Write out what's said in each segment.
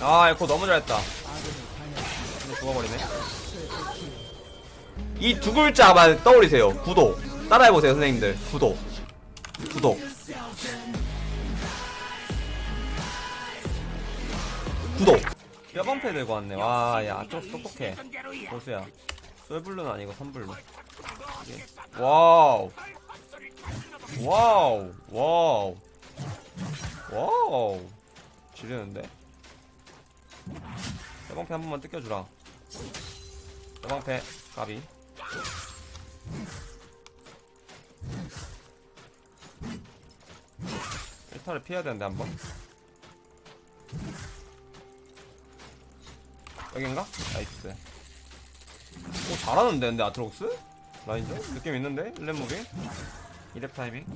아 에코 너무 잘했다. 근데 죽어버리네. 이 두 글자만 떠올리세요. 구독. 따라해보세요 선생님들. 구독. 구독. 구독. 뼈방패 들고 왔네. 와야 똑똑해. 보수야. 솔블루는 아니고 선블루. 이게- wow. wow. wow. wow. 지르는데 뼈방패 한 번만 뜯겨주라 뼈방패 까비 일타를 피해야 되는데 한번 여긴가? nice 오 잘하는데 근데 아트록스? 라인전? 느낌 있는데? 1렙 moving? 2렙 타이밍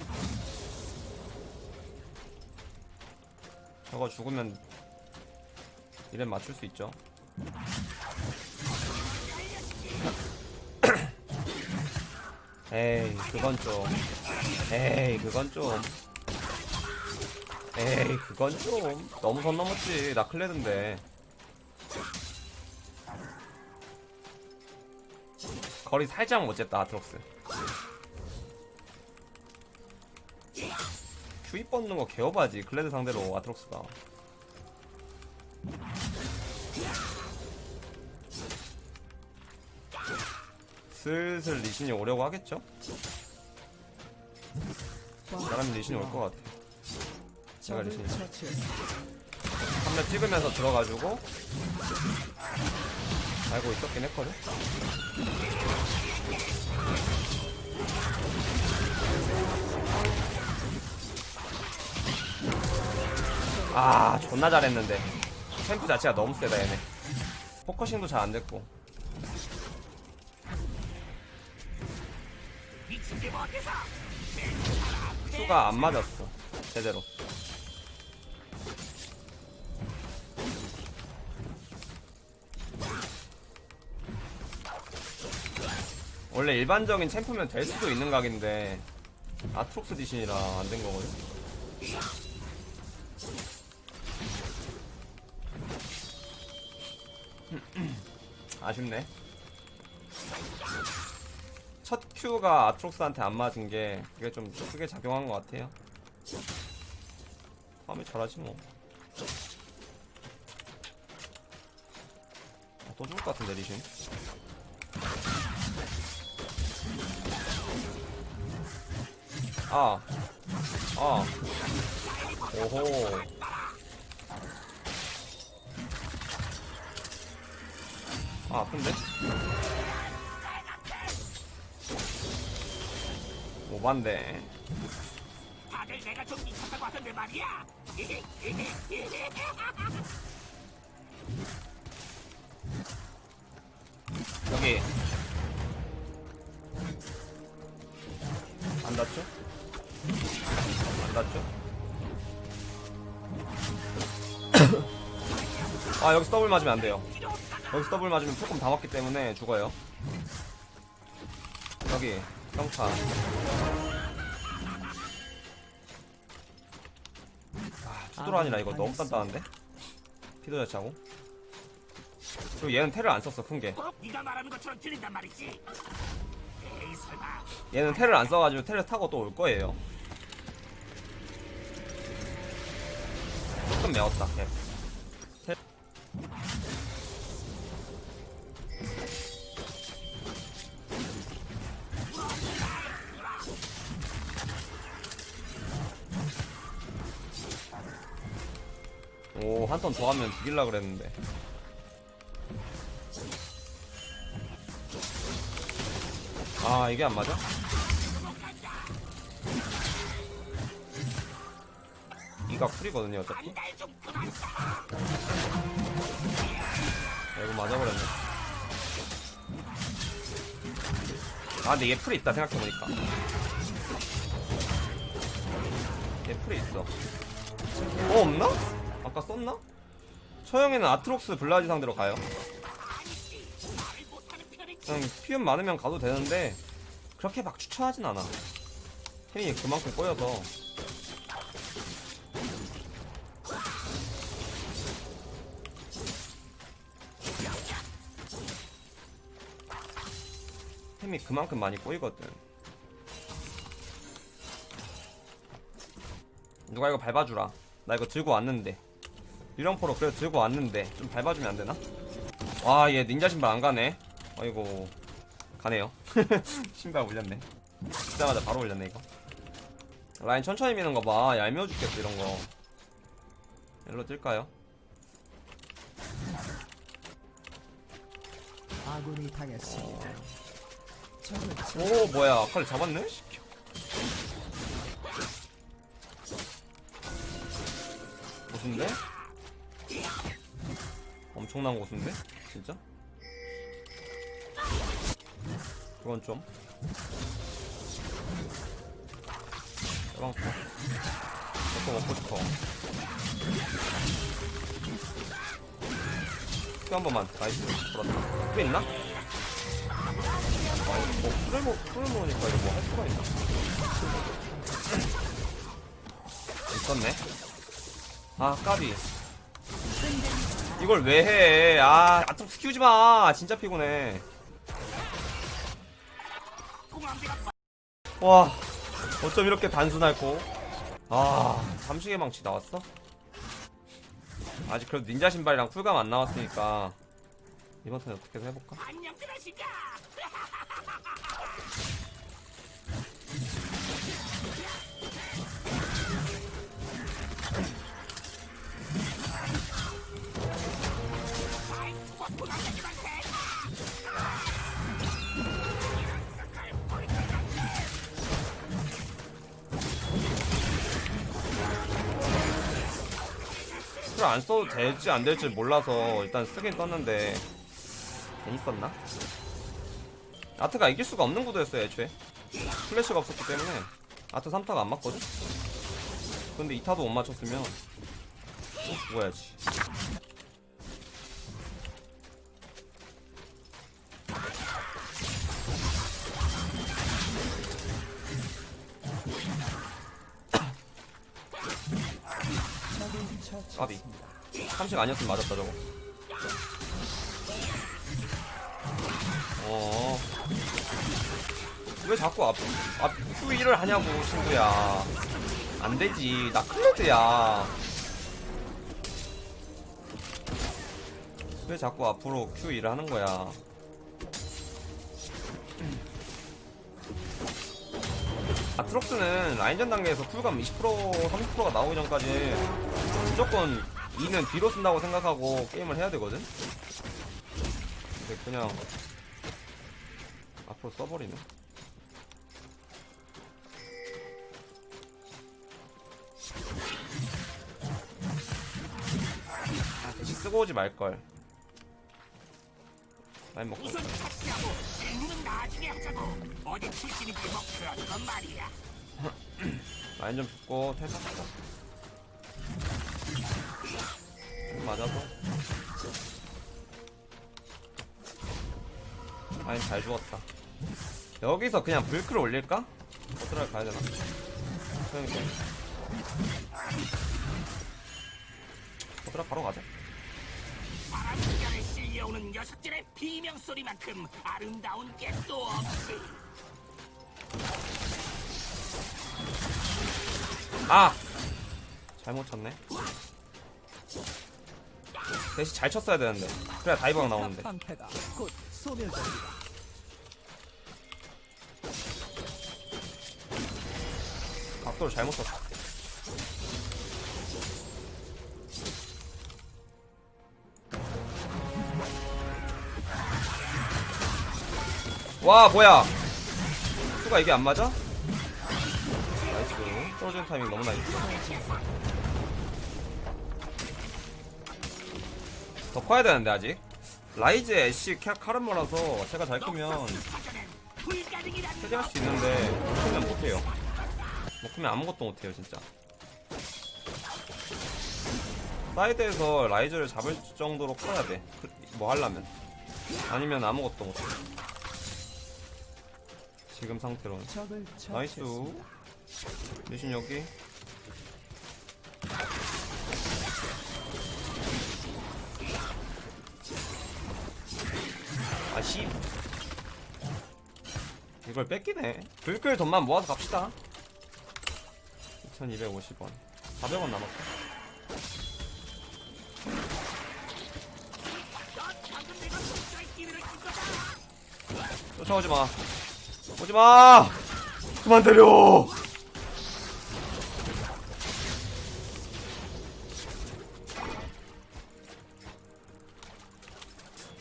저거 죽으면 2렙 맞출 수 있죠 에이 그건 좀. 에이 그건 좀. 에이 그건 좀. 너무 선 넘었지. 나 클레드인데. 거리 살짝 못 쟀다 아트록스. QE 뻗는 거 개에바지 클레드 상대로 아트록스가 슬슬 리신이 오려고 하겠죠? 사람 리신이 올 것 같아. 제가 리신이 한대 찍으면서 들어가지고 알고 있었긴 했거든. 아 존나 잘했는데. 챔프 자체가 너무 세다 얘네. 포커싱도 잘 안됐고 수가 안 맞았어 제대로. 원래 일반적인 챔프면 될 수도 있는 각인데 아트록스 디신이라 안 된 거거든. 아쉽네 첫 큐가 아트록스한테 안 맞은 게 그게 좀 크게 작용한 것 같아요 다음에 잘하지 뭐 아, 또 죽을 것 같은데 리신 아. 아. 오호. 아, 아픈데? 오반데. 다들 내가 좀 미쳤다고 하던데 말이야. 여기. 안 닿죠? 안 닿죠? 아, 여기서 더블 맞으면 안 돼요. 여기서 더블 맞으면 조금 다 맞기 때문에 죽어요. 여기, 평타. 아, 투도란이라 이거 너무 단단한데? 피도 자차고. 그리고 얘는 테를 안 썼어, 큰 게. 꼭 네가 말하는 것처럼 들린단 말이지. 에이 설마. 얘는 테를 안 써가지고 테를 타고 또 올 거예요. 조금 매웠다. 걔. 한턴 더 하면 죽일라 그랬는데. 아, 이게 안 맞아? 이가 쿨이거든요, 어차피. 야, 이거 맞아버렸네. 아, 근데 얘 풀이 있다, 생각해보니까. 얘 풀이 있어. 어, 없나? 아까 썼나? 처형에는 아트록스 블라지 상대로 가요. 그냥 피움 많으면 가도 되는데 그렇게 막 추천하진 않아. 템이 그만큼 꼬여서. 템이 그만큼 많이 꼬이거든. 누가 이거 밟아주라. 나 이거 들고 왔는데. 유령포로 그래도 들고 왔는데 좀 밟아주면 안되나? 와 얘 닌자 신발 안 가네 아이고 가네요 신발 올렸네 듣자마자 바로 올렸네 이거 라인 천천히 미는 거봐 얄미워 죽겠어 이런거 일로 뛸까요? 아군이 당했습니다. 쳐- 오 뭐야 칼 잡았네? 고수인데? 엄청난 고수인데? 진짜? 그건 좀 대방포 저거 먹고 싶어 큐한 번만 나이스 그렇다 또 있나? 아, 뭐 풀을 먹 풀을 먹으니까 이거 뭐 할 수가 있나? 있었네. 아 까비. 이걸 왜 해? 아 아트록스 키우지 마. 진짜 피곤해. 와 어쩜 이렇게 단순할고? 아 삼식의 망치 나왔어? 아직 그래도 닌자 신발이랑 쿨감 안 나왔으니까 이번 턴에 어떻게든 해볼까? 스킬 안 써도 될지 안 될지 몰라서 일단 쓰긴 썼는데 괜히 썼나? 아트가 이길 수가 없는 구도였어요 애초에 플래시가 없었기 때문에 아트 3타가 안 맞거든? 근데 2타도 못 맞췄으면 죽어야지 까비 처치했습니다. 30 아니었으면 맞았다 저거. 어. 왜 자꾸 앞, 앞 Q1을 하냐고 친구야. 안되지. 나 클레드야. 왜 자꾸 앞으로 Q1을 하는 거야? 아트록스는 라인전 단계에서 쿨감 20% 30%가 나오기 전까지 무조건 2는 뒤로 쓴다고 생각하고 게임을 해야 되거든? 근데 그냥 앞으로 써버리네 아 대시 쓰고 오지 말걸 라인 먹고 우선 착시하고 일은 나중에 하자고. 어디 출신인지 뭐 그런 건 말이야. 라인 좀 붙고 텔 탔어 맞아도 라인 잘 죽었다 여기서 그냥 불크를 올릴까? 어떻게 가야 되나? 그러니까 어떻게 바로 가자 바람결에 실려오는 녀석들의 비명 소리만큼 아름다운 게 또 없지. 아! 잘못 쳤네 대시 잘 쳤어야 되는데 그래야 다이버가 나오는데. 각도를 잘못 썼어. 와 뭐야 수가 이게 안 맞아? nice 떨어지는 타이밍 너무 nice 더 커야 되는데 아직. 라이즈 애쉬 캬 카르마라서 제가 잘 크면 해제할 수 있는데 못 크면 못해요. 못 크면 아무것도 못해요 진짜. 사이드에서 라이즈를 잡을 정도로 커야 돼뭐 하려면. 아니면 아무것도 못해 지금 상태로는. nice. 리신 여기 이걸 뺏기네. 블클 돈만 모아서 갑시다. 2250원 400원 남았어 방금 내가 도주의 기회를 준 거다. 쫓아오지마. 오지마! 그만 때려!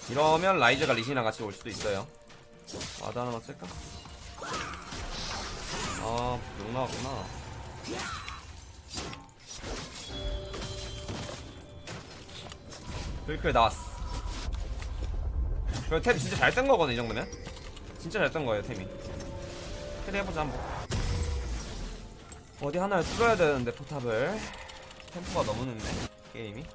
이러면 라이즈가 리신이랑 같이 올 수도 있어요. ward 하나만 쓸까? 아, 욕 나왔구나. 블클 나왔어. 그럼 템 진짜 잘 뜬 거거든, 이 정도면? 진짜 잘 뜬 거예요, 템이. carry 해보자, 한번. 어디 하나를 뚫어야 되는데, 포탑을. 템포가 너무 늦네, 게임이.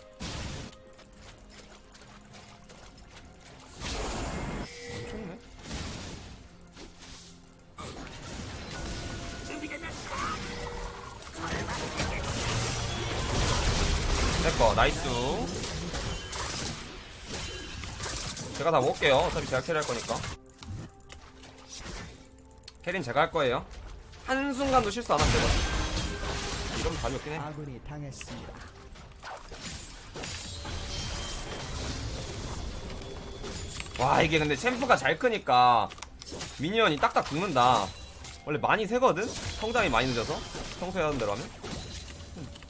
먹을게요. 어차피 제가 carry할 거니까. 캐린 제가 할 거예요. 한순간도 실수 안 하면 되거든 이러면 답이 없긴 해. 아군이 당했습니다. 와 이게 근데 챔프가 잘 크니까 minion이 딱딱 죽는다. 원래 많이 세거든? 성장이 많이 늦어서? 평소에 하던 대로 하면?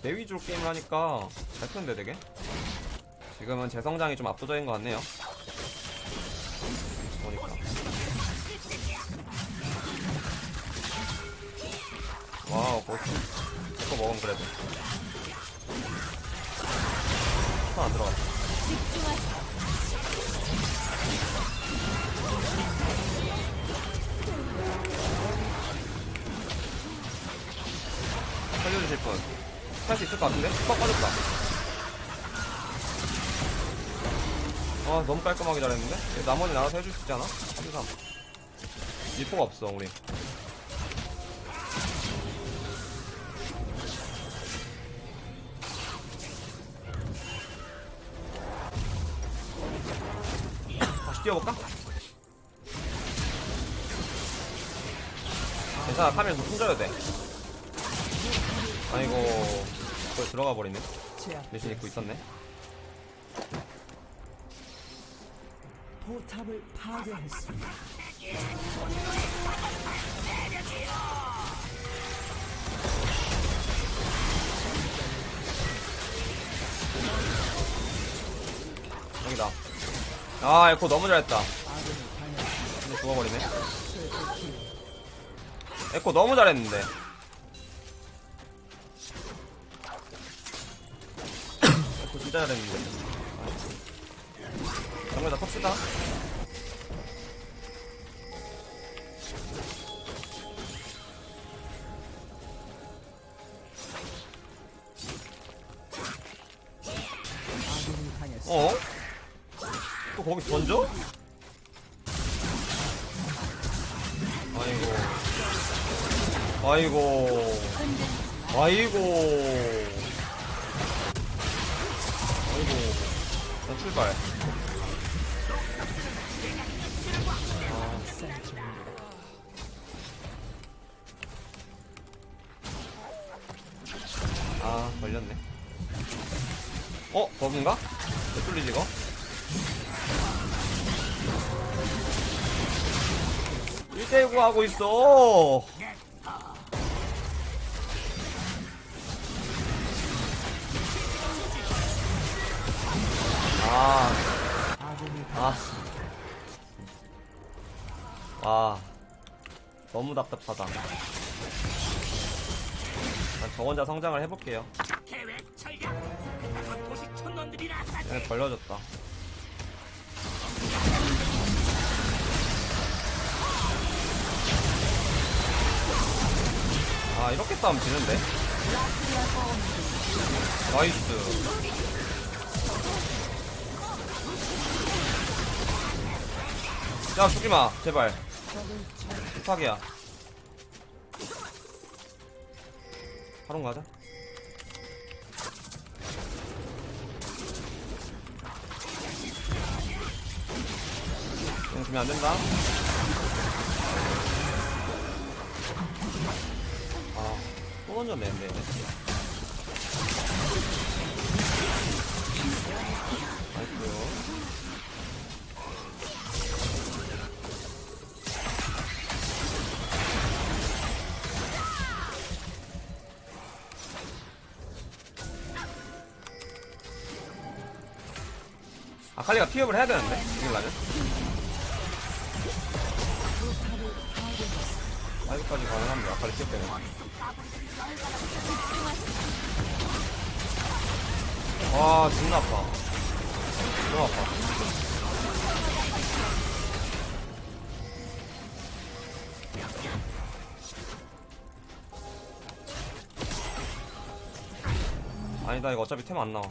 내 위주로 게임을 하니까 잘 크는데 되게? 지금은 제 성장이 좀 압도적인 것 같네요 제거 먹으면 그래도 손안 들어갔어 살려주실 분. 할수 있을 것 같은데? 빡 빠졌다. 아, 너무 깔끔하게 잘했는데? 얘 나머지 알아서 해줄 수 있잖아? 3, 3. 리포가 없어, 우리. 뛰어볼까? 괜찮아, 파면서 숨져야 돼. 아이고 거기 들어가 버리네. 대신 입고 있었네 포탑을 파괴했습니다. 여기다 아 에코 너무 잘했다. 죽어버리네. 에코 너무 잘했는데. 에코 진짜 잘했는데. 정말 다 텁시다. 아군 이 당했습니다. 어? 또 거기 던져? 아이고 아이고 아이고 아이고 난 출발 아 걸렸네 어? 버그인가? 왜 뚫리지 이거? 일대구 하고 있어 아, 아. 와. 너무 답답하다. 난저 혼자 성장을 해볼게요. 얘네 벌려졌다. 아, 이렇게 싸우면 지는데? 나이스. 야, 죽지 마, 제발. 부탁이야. 바로 가자. 이거 주면 안 된다. 또 던졌네, 근데. 나이스. 아칼리가 피업을 해야 되는데? 이길라면? 아이까지 가능합니다. 아칼리 피업 때문에. 와, 존나 아파. 너무 아파. 아니다, 이거 어차피 템 안 나와.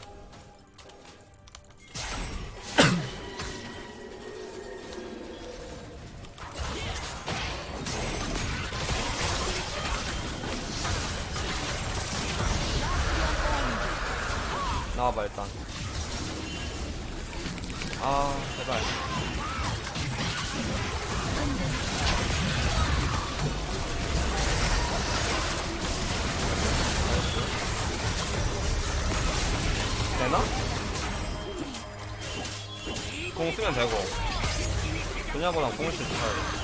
공 쓰면 되고. 그냐보다 공을 쳐야 돼.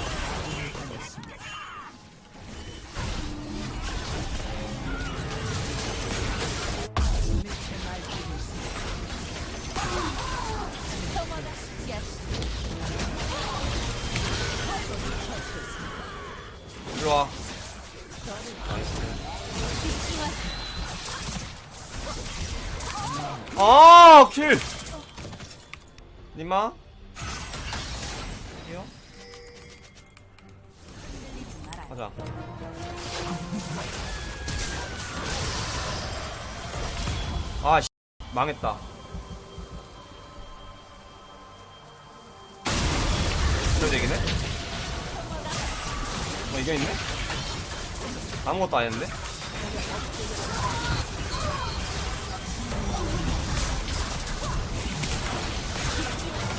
가자. 아, 씨. 망했다. 그래도 이기네? 어, 이겨있네? 아무것도 안 했는데?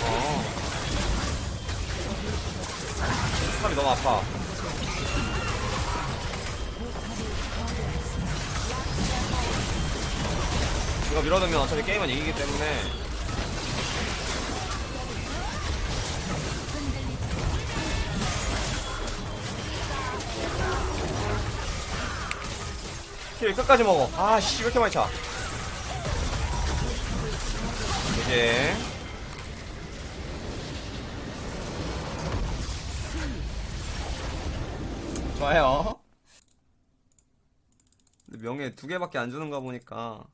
어. 사람이 너무 아파. 이거 밀어두면 어차피 게임은 이기기 때문에 킬 끝까지 먹어. 아, 씨, 왜 이렇게 많이 차? 이제. 좋아요. 근데 명예 두 개밖에 안 주는가 보니까